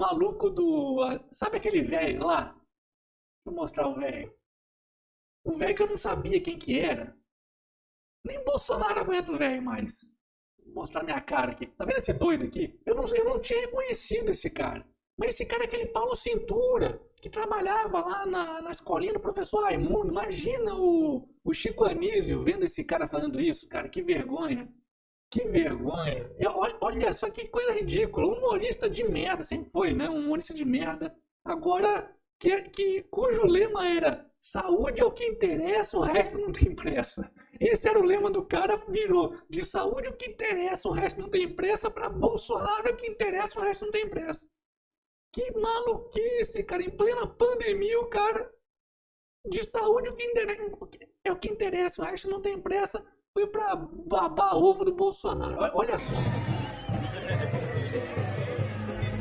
maluco do. Sabe aquele velho lá? Vou mostrar o velho. O velho que eu não sabia quem que era. Nem Bolsonaro aguenta o velho mais. Vou mostrar minha cara aqui. Tá vendo esse doido aqui? Eu não, eu não tinha reconhecido esse cara. Mas esse cara é aquele Paulo Cintura, que trabalhava lá na, na escolinha do professor Raimundo. Imagina o, o Chico Anísio vendo esse cara fazendo isso, cara. Que vergonha. Que vergonha. Olha, olha só que coisa ridícula. Um humorista de merda, sempre foi, né? Um humorista de merda. Agora, que, que, cujo lema era saúde é o que interessa, o resto não tem pressa. Esse era o lema do cara, virou de saúde é o que interessa, o resto não tem pressa, para Bolsonaro é o que interessa, o resto não tem pressa. Que maluquice, cara, em plena pandemia, o cara de saúde o que interessa, é o que interessa, o resto não tem pressa. Foi pra babar ovo do Bolsonaro. Olha só.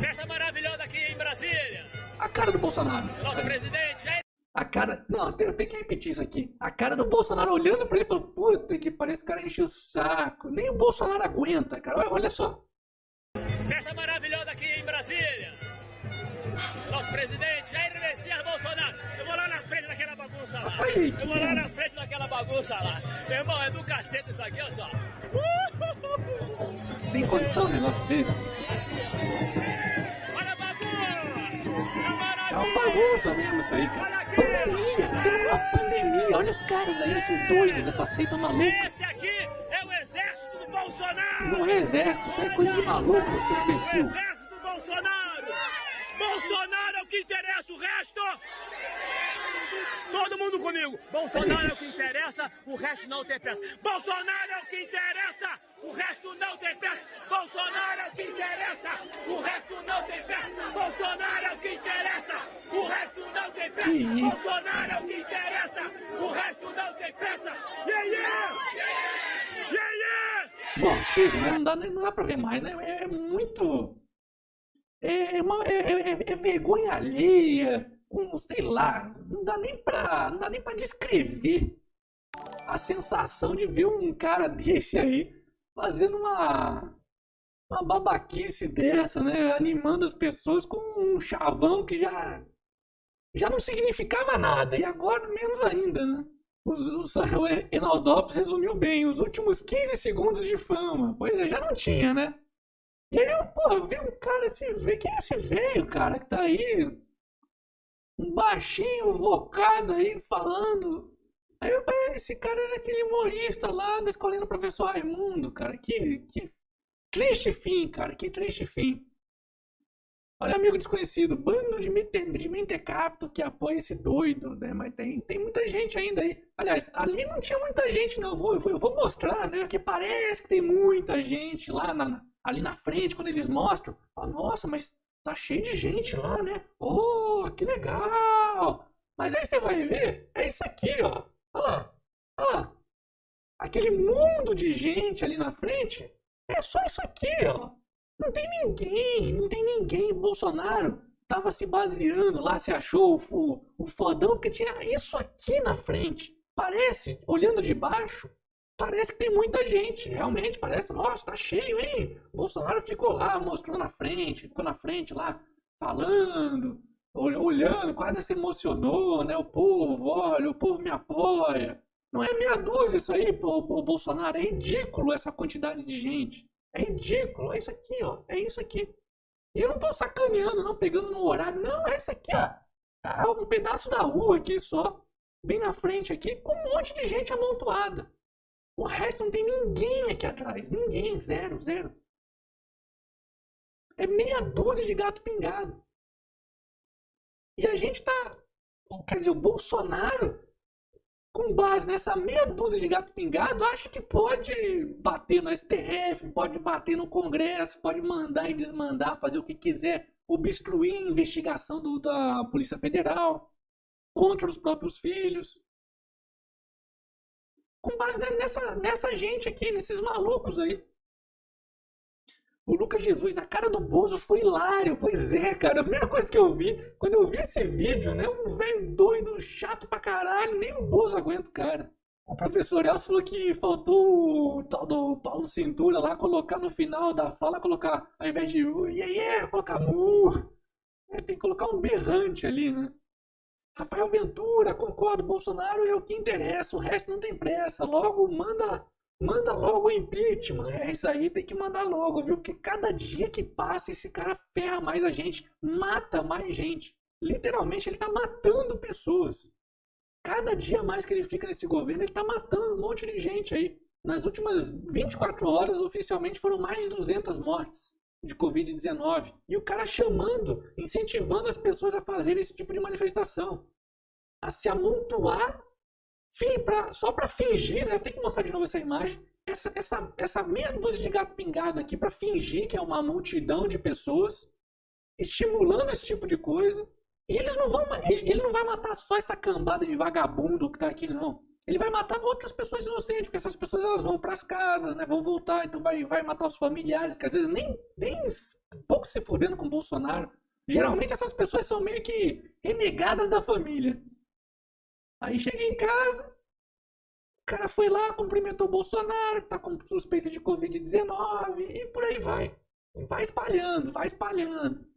Festa maravilhosa aqui em Brasília. A cara do Bolsonaro. Nosso presidente. É... A cara. Não, eu tenho que repetir isso aqui. A cara do Bolsonaro olhando pra ele e falando: Puta, que parece que o cara enche o saco. Nem o Bolsonaro aguenta, cara. Olha só. Festa maravilhosa aqui em Brasília. Nosso presidente Jair Messias Bolsonaro. Eu vou lá na frente bagunça lá. Eu vou lá na frente daquela bagunça lá. Meu irmão, é do cacete isso aqui, olha só. Tem condição um negócio desse? Olha a bagunça! É uma bagunça mesmo isso aí, cara. Pandemia, tem uma pandemia. Olha os caras aí, esses doidos dessa seita maluca. Esse aqui é o exército do Bolsonaro! Não é exército, isso é coisa de maluco, seu O imbecil. exército do Bolsonaro! Bolsonaro é que interessa, o resto! Todo mundo comigo! Bolsonaro é o que interessa, o resto não tem peça. Bolsonaro é o que interessa, o resto não tem peça. Bolsonaro é o que interessa, o resto não tem peça. Bolsonaro é o que interessa, o resto não tem peça. Bolsonaro é o que interessa, o resto não tem peça. Yeah, yeah! Yeah, yeah! Bom, chega, né? Não dá, não dá pra ver mais, né? É, é muito. É, é uma, é, é- é vergonha alheia, com, sei lá, não dá nem pra, não dá nem pra descrever a sensação de ver um cara desse aí fazendo uma, uma babaquice dessa, né? Animando as pessoas com um chavão que já, já não significava nada, e agora menos ainda, né? O Enaldopes resumiu bem os últimos 15 segundos de fama. Pois é, já não tinha, né? E aí eu, porra, vi um cara, esse velho, quem é esse velho, cara, que tá aí, um baixinho, vocado aí, falando. Aí eu, "É, esse cara era aquele humorista lá da escolinha do professor Raimundo, cara, que, que triste fim, cara, que triste fim. Olha, amigo desconhecido, bando de, de mentecapto que apoia esse doido, né? Mas tem, tem muita gente ainda aí. Aliás, ali não tinha muita gente, não. Eu vou, eu vou mostrar, né? Porque parece que tem muita gente lá na, ali na frente, quando eles mostram. Fala, Nossa, mas tá cheio de gente lá, né? Oh, que legal! Mas aí você vai ver, é isso aqui, ó. Olha lá, olha lá. Aquele mundo de gente ali na frente, é só isso aqui, ó. Não tem ninguém, não tem ninguém. Bolsonaro tava se baseando lá, se achou o, fo- o fodão, porque tinha isso aqui na frente. Parece, olhando de baixo, parece que tem muita gente. Realmente, parece, nossa, tá cheio, hein? Bolsonaro ficou lá, mostrou na frente, ficou na frente lá, falando, ol- olhando, quase se emocionou, né? O povo, olha, o povo me apoia. Não é meia dúzia isso aí, pô, pô, Bolsonaro. É ridículo essa quantidade de gente. É ridículo. É isso aqui, ó. É isso aqui. E eu não tô sacaneando, não, pegando no horário. Não, é isso aqui, ó. Tá um pedaço da rua aqui só. Bem na frente aqui, com um monte de gente amontoada. O resto não tem ninguém aqui atrás. Ninguém. Zero, zero. É meia dúzia de gato pingado. E a gente tá. Quer dizer, o Bolsonaro com base nessa meia dúzia de gato pingado, acha que pode bater no STF, pode bater no Congresso, pode mandar e desmandar, fazer o que quiser, obstruir a investigação do- da Polícia Federal contra os próprios filhos. Com base ne- nessa, nessa gente aqui, nesses malucos aí. O Lucas Jesus, a cara do Bozo foi hilário. Pois é, cara. A primeira coisa que eu vi, quando eu vi esse vídeo, né? Um velho doido, chato pra caralho. Nem o Bozo aguenta cara. O professor Elcio falou que faltou o tal do Paulo Cintura lá colocar no final da fala, colocar, ao invés de uh, yeah, yeah, colocar mu. tem que colocar um berrante ali, né? Rafael Ventura, concordo, Bolsonaro é o que interessa, o resto não tem pressa. Logo, manda, manda logo o impeachment. É isso aí, tem que mandar logo, viu? Porque cada dia que passa, esse cara ferra mais a gente, mata mais gente. Literalmente, ele tá matando pessoas. Cada dia mais que ele fica nesse governo, ele tá matando um monte de gente aí. Nas últimas 24 horas, oficialmente, foram mais de 200 mortes de Covid-19. E o cara chamando, incentivando as pessoas a fazerem esse tipo de manifestação. A se amontoar pra, só para fingir, né? Tem que mostrar de novo essa imagem. Essa, essa, essa meia dúzia de gato pingado aqui para fingir que é uma multidão de pessoas estimulando esse tipo de coisa. E eles não vão. Ele, não vai matar só essa cambada de vagabundo que tá aqui, não ele vai matar outras pessoas inocentes, porque essas pessoas elas vão para as casas, né, vão voltar, então vai, vai matar os familiares, que às vezes nem, nem pouco se fudendo com o Bolsonaro. Geralmente essas pessoas são meio que renegadas da família. Aí chega em casa, o cara foi lá, cumprimentou o Bolsonaro, tá com suspeita de Covid-19 e por aí vai. Vai espalhando, vai espalhando.